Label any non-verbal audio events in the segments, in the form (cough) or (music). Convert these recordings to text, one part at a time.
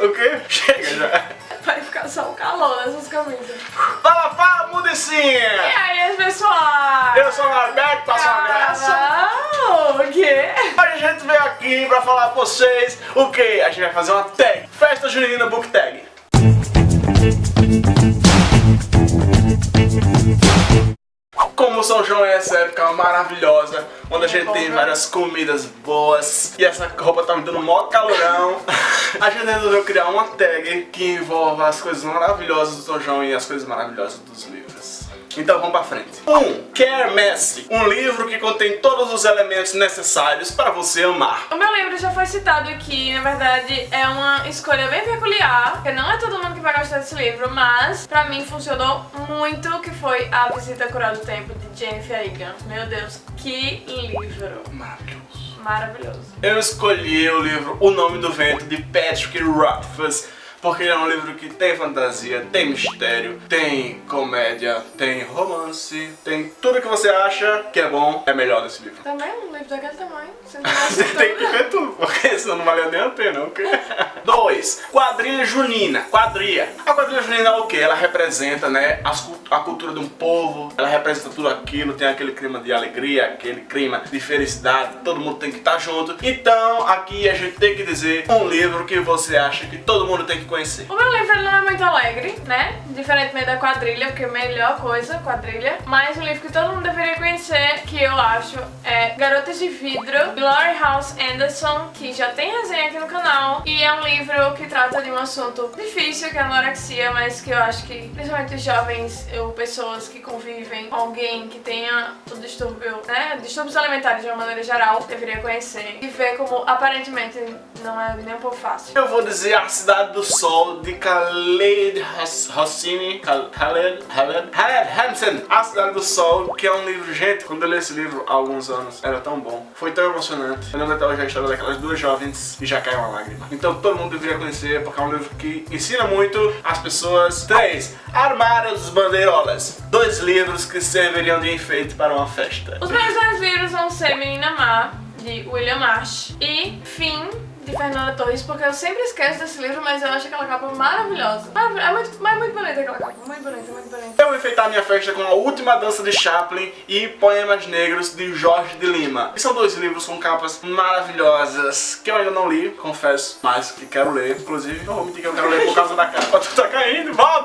O quê? Chega já. (laughs) Vai ficar só o calor nessas camisas. Fala, fala, E Mudicinha! aí, pessoal? Eu sou o Norberto, passa uma graça. O quê? Hoje a gente veio aqui pra falar pra vocês o que? A gente vai fazer uma tag. Festa Junina Book Tag. Como São João é essa época maravilhosa, onde a gente tem várias comidas boas e essa roupa tá me dando mó calorão, (laughs) a gente resolveu criar uma tag que envolva as coisas maravilhosas do São João e as coisas maravilhosas dos livros. Então vamos pra frente. 1. Um, Kermesse, um livro que contém todos os elementos necessários para você amar. O meu livro já foi citado aqui, na verdade é uma escolha bem peculiar, porque não é todo mundo que vai gostar desse livro, mas pra mim funcionou muito, que foi A Visita Cura do Tempo, de Jennifer Egan. Meu Deus, que livro Maravilhoso. maravilhoso. Eu escolhi o livro O Nome do Vento, de Patrick Rothfuss, porque ele é um livro que tem fantasia, tem mistério, tem comédia, tem romance, tem tudo que você acha que é bom, é melhor desse livro. Também um livro daquele tamanho, você tem que ver tudo, porque senão não valia nem a pena, ok? 2. Quadrilha junina. Quadrilha. A quadrilha junina é o que? Ela representa, né, as a cultura de um povo, ela representa tudo aquilo, tem aquele clima de alegria, aquele clima de felicidade, todo mundo tem que estar junto. Então, aqui a gente tem que dizer um livro que você acha que todo mundo tem que conhecer. O meu livro não é muito alegre, né? Diferentemente da quadrilha, porque é a melhor coisa, quadrilha. Mas um livro que todo mundo deveria conhecer, que eu acho, é Garotas de Vidro, Laurie House Anderson, que já tem resenha aqui no canal. E é um livro que trata de um assunto difícil, que é a anorexia, mas que eu acho que, principalmente os jovens ou pessoas que convivem com alguém que tenha o distúrbio, né? Distúrbios alimentares de uma maneira geral, deveria conhecer. E ver como aparentemente não é nem um pouco fácil. Eu vou dizer A Cidade do Sol, de Khaled Khal- Khaled, Khaled, Khaled Hansen. A Cidade do Sol, que é um livro, gente, quando eu li esse livro há alguns anos, era tão bom. Foi tão emocionante. Eu lembro até hoje a história daquelas duas jovens e já caiu uma lágrima. Então todo mundo deveria conhecer, porque é um livro que ensina muito as pessoas. 3. Armários dos Bandeirolas. Dois livros que serviriam de enfeite para uma festa. Os meus dois livros vão ser Menina Má, de William Marsh, e Fim, de Fernanda Torres, porque eu sempre esqueço desse livro, mas eu acho aquela capa maravilhosa. Maravilhosa. É muito, mas é muito bonita aquela capa, muito bonita, muito bonita. Eu vou enfeitar minha festa com a última dança de Chaplin e Poemas Negros de Jorge de Lima. E são dois livros com capas maravilhosas que eu ainda não li, confesso, mas que quero ler. Inclusive, não vou mentir que eu quero ler por causa da capa. Tu (laughs) tá caindo, volta,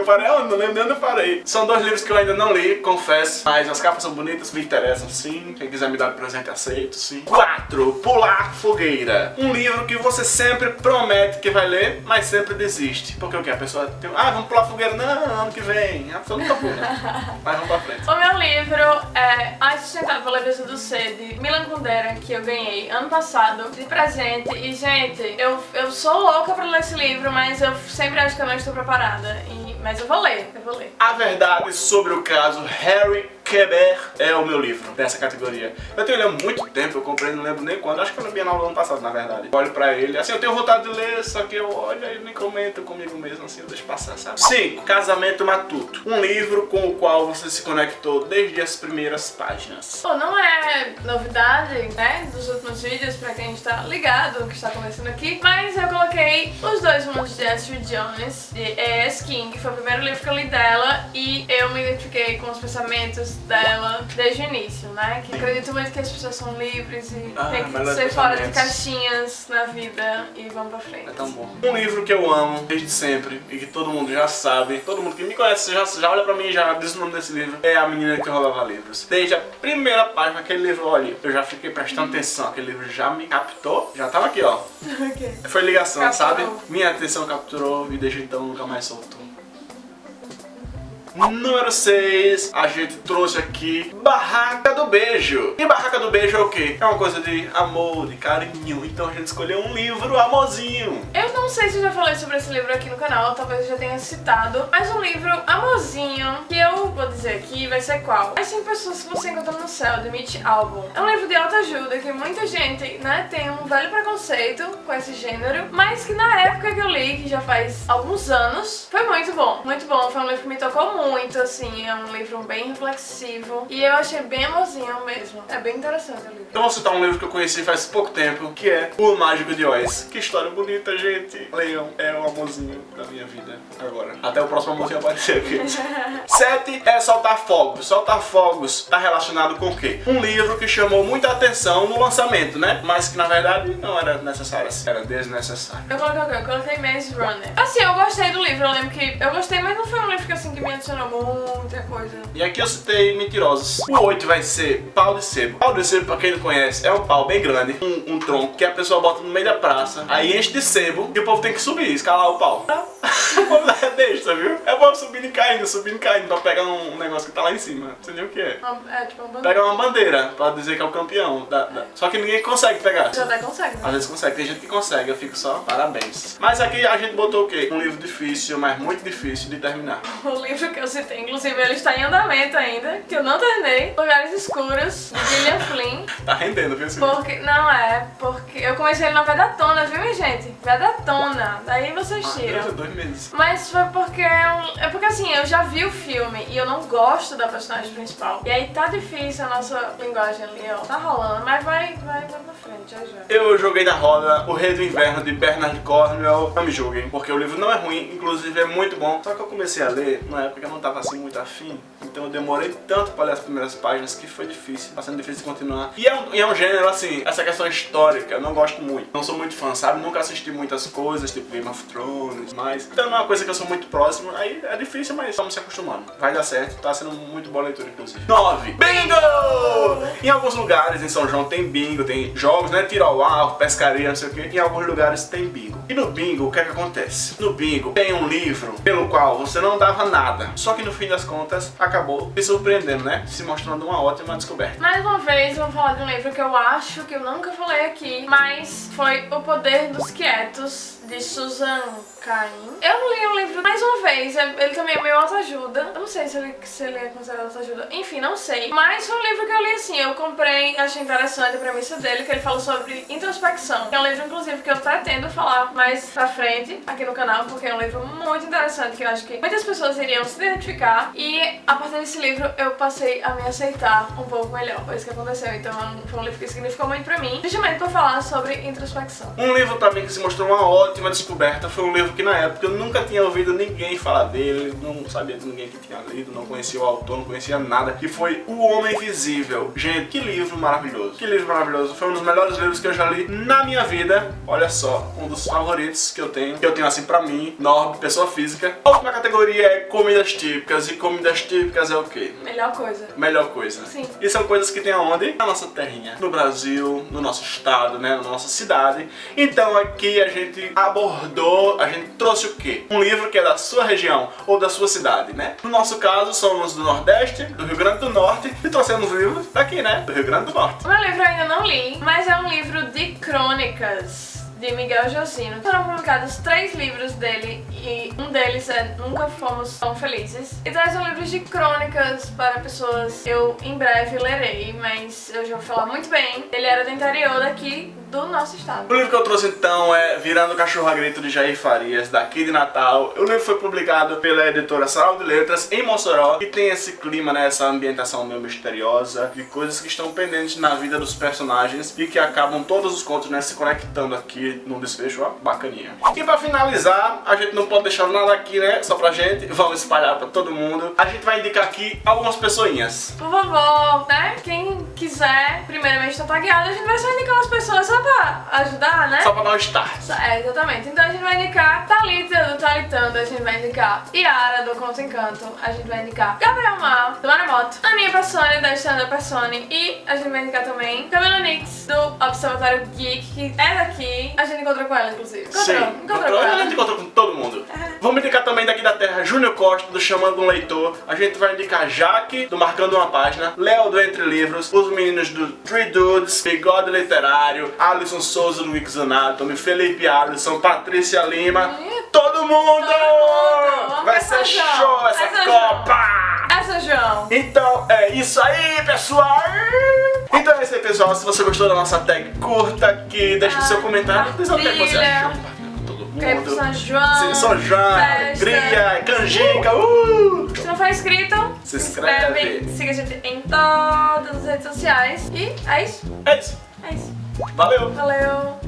o quê? Eu parei onde? Não lembro de onde eu parei. São dois livros que eu ainda não li, confesso, mas as capas são bonitas, me interessam sim. Quem quiser me dar de presente, aceito sim. 4. Pular Fogueira. Um livro que você sempre promete que vai ler, mas sempre desiste. Porque o que? A pessoa tem. Ah, vamos pular fogueira. Não, ano que vem. A pessoa nunca pula. (laughs) mas vamos pra frente. O meu livro é A Sustentável Leveza do Ser, de Milan Kundera, que eu ganhei ano passado de presente. E, gente, eu, eu sou louca pra ler esse livro, mas eu sempre acho que eu não estou preparada. E, mas eu vou ler, eu vou ler. A verdade sobre o caso Harry Quebert é o meu livro dessa categoria. Eu tenho ele há muito tempo, eu comprei, não lembro nem quando. Acho que eu li Bienal do ano passado, na verdade. Olho pra ele, assim, eu tenho vontade de ler, só que eu olho e nem comento comigo mesmo, assim, eu deixo passar, sabe? 5. Casamento Matuto. Um livro com o qual você se conectou desde as primeiras páginas. Pô, não é novidade, né, dos últimos vídeos pra quem está ligado, que está acontecendo aqui, mas eu coloquei Os Dois Mundos de Astrid Jones, de E.S. King, que foi o primeiro livro que eu li dela, e eu me identifiquei com os pensamentos dela desde o início, né, que acredito muito que as pessoas são livres e Ah, tem que ser fora de caixinhas na vida e vamos pra frente. É tão bom. Um livro que eu amo desde sempre e que todo mundo já sabe, todo mundo que me conhece já, já olha pra mim e já diz o nome desse livro, é A Menina que Roubava Livros. Desde a primeira página daquele livro, olha, eu já fiquei prestando atenção, aquele livro já me captou, já tava aqui, ó. (laughs) Ok. Foi ligação, Capturou. sabe? Minha atenção capturou e desde então nunca mais soltou. Número 6, a gente trouxe aqui Barraca do Beijo. E Barraca do Beijo é o quê? É uma coisa de amor, de carinho. Então a gente escolheu um livro amorzinho. Eu não sei se eu já falei sobre esse livro aqui no canal, talvez eu já tenha citado, mas um livro amorzinho, que eu vou dizer aqui, vai ser qual? As 100 Pessoas que Você Encontra no Céu, de Mitch Albom. É um livro de autoajuda que muita gente, né, tem um velho preconceito com esse gênero, mas que na época que eu li, que já faz alguns anos, foi muito bom, muito bom. Foi um livro que me tocou muito muito, assim, é um livro bem reflexivo e eu achei bem amorzinho mesmo. É bem interessante o livro. Então vou citar um livro que eu conheci faz pouco tempo, que é O Mágico de Oz. Que história bonita, gente. Leiam, é o amorzinho da minha vida agora. Até o próximo amorzinho aparecer aqui. (laughs) Sete é Soltar Fogos. Soltar Fogos tá relacionado com o quê? Um livro que chamou muita atenção no lançamento, né? Mas que na verdade não era necessário, era desnecessário. Eu coloquei o quê? Eu coloquei Maze Runner. Assim, eu gostei do livro, eu lembro que eu gostei, mas não foi um livro que assim que me adicionou muita coisa. E aqui eu citei Mentirosos. O 8 vai ser Pau de Sebo. Pau de Sebo, pra quem não conhece, é um pau bem grande, um, um tronco que a pessoa bota no meio da praça, aí enche de sebo e o povo tem que subir, escalar o pau. Povo é besta, viu? É o povo subindo e caindo, subindo e caindo pra pegar um negócio que tá lá em cima. Não sei nem o que é. É tipo uma bandeira. Pega uma bandeira pra dizer que é o campeão. Da, da- Só que ninguém consegue pegar. Já até consegue. né? Às vezes consegue, tem gente que consegue, eu fico só parabéns. Mas aqui a gente botou o quê? Um livro difícil, mas muito difícil de terminar. (laughs) O livro que eu citei, inclusive, ele está em andamento ainda, que eu não terminei. Lugares Escuros, de Gillian Flynn. (laughs) Tá rendendo, viu? livro? Porque, não é, porque eu comecei ele na Vedatona, viu, minha gente? Vedatona. Daí vocês Ah, tiram. É dois meses. Mas foi porque é, é porque assim, eu já vi o filme e eu não gosto da personagem principal. E aí tá difícil a nossa linguagem ali, ó. Tá rolando, mas vai, vai, vai pra frente, já já. Eu joguei na roda O Rei do Inverno de Bernard Cornwell. Não me julguem, porque o livro não é ruim, inclusive é muito bom. Só que eu comecei a ler na época que eu não tava assim muito afim. Então eu demorei tanto pra ler as primeiras páginas que foi difícil, tá sendo difícil de continuar. E é um, e é um gênero assim, essa questão histórica, eu não gosto muito. Não sou muito fã, sabe? Nunca assisti muitas coisas, tipo Game of Thrones, mas. Então não é coisa que eu sou muito próximo. Aí é difícil, mas estamos se acostumando. Vai dar certo, tá sendo muito boa leitura, inclusive. 9. Bingo! Em alguns lugares em São João tem bingo, tem jogos, né? Tiro ao alvo, pescaria, não sei o que. Em alguns lugares tem bingo. E no bingo, o que é que acontece? No bingo tem um livro pelo qual você não dava nada. Só que no fim das contas acabou me surpreendendo, né? Se mostrando uma ótima descoberta. Mais uma vez, vou falar de um livro que eu acho que eu nunca falei aqui, mas foi O Poder dos Quietos, de Susan Cain. Eu não li o livro mais uma vez, é- ele também é meio autoajuda. Eu não sei se ele, se ele é considerado autoajuda. Enfim, não sei. Mas foi um livro que eu li assim, eu comprei, achei interessante a premissa dele, que ele fala sobre introspecção. É um livro, inclusive, que eu pretendo falar mais pra frente aqui no canal, porque é um livro muito interessante, que eu acho que muitas pessoas iriam se identificar. E a partir desse livro eu passei a me aceitar um pouco melhor. Foi isso que aconteceu. Então foi um livro que significou muito pra mim, justamente por falar sobre introspecção. Um livro pra mim que se mostrou uma ótima descoberta foi um livro que na época eu nunca tinha ouvido ninguém falar dele, não sabia de ninguém que tinha lido, não conhecia o autor, não conhecia nada, que foi O Homem Invisível. Gente, que livro maravilhoso. Que livro maravilhoso. Foi um dos melhores livros que eu já li na minha vida. Olha só, um dos favoritos que eu tenho, que eu tenho assim pra mim, Norb, pessoa física. A última categoria é comidas típicas, e comidas típicas é o quê? Melhor coisa. Melhor coisa. Sim. E são coisas que tem aonde? Na nossa terrinha. No Brasil, no nosso estado, né? Na nossa cidade. Então aqui a gente abordou, a gente trouxe o quê? Um livro que é da sua região ou da sua cidade, né? No nosso caso, somos do Nordeste, do Rio Grande do Norte e trouxemos livros daqui, né? Do Rio Grande do Norte. O meu livro eu ainda não li, mas é um livro de crônicas de Miguel Josino. Foram publicados três livros dele e um deles é Nunca Fomos Tão Felizes. Então são livros de crônicas para pessoas eu em breve lerei, mas eu já vou falar muito bem. Ele era do interior daqui do nosso estado. O livro que eu trouxe então é Virando Cachorro a Grito de Jair Farias, daqui de Natal. O livro foi publicado pela editora Sarau de Letras em Mossoró e tem esse clima, né, essa ambientação meio misteriosa de coisas que estão pendentes na vida dos personagens e que acabam todos os contos né, se conectando aqui num desfecho ó, bacaninha. E pra finalizar, a gente não pode deixar nada aqui, né, só pra gente, vamos espalhar pra todo mundo. A gente vai indicar aqui algumas pessoinhas. Por favor, né? Quem quiser, primeiramente tá tagueado, a gente vai só indicar umas pessoas só pra ajudar, né? Só pra dar um start. É, exatamente. Então a gente vai indicar Thalita do Talitando, a gente vai indicar Yara do Conto Encanto, a gente vai indicar Gabriel Mar do Maremoto, Aninha Persone da Stand Up Persone e a gente vai indicar também Camila Nix do Observatório Geek, que é daqui. A gente encontrou com ela, inclusive. Encontrou, Sim, encontrou encontrou, com a ela. gente encontrou com todo mundo. Vamos indicar também daqui da Terra Júnior Costa, do Chamando um Leitor. A gente vai indicar Jaque, do Marcando uma Página, Léo do Entre Livros, os meninos do Three Dudes, Bigode Literário, Alisson Souza do Wix Anatomy, Felipe Alisson, Patrícia Lima, todo mundo! mundo! Vai ser show essa essa Copa! João. Então é isso aí, pessoal! Então é isso aí, pessoal. Se você gostou da nossa tag, curta aqui, deixa o seu comentário, diz o que você Compartilha. achou. Pro mundo. São João. Sim, São João, alegria, canjica, uh! não for inscrito, Se inscreve. siga a gente em todas as redes sociais. E é isso. É isso. É isso. Valeu! Valeu!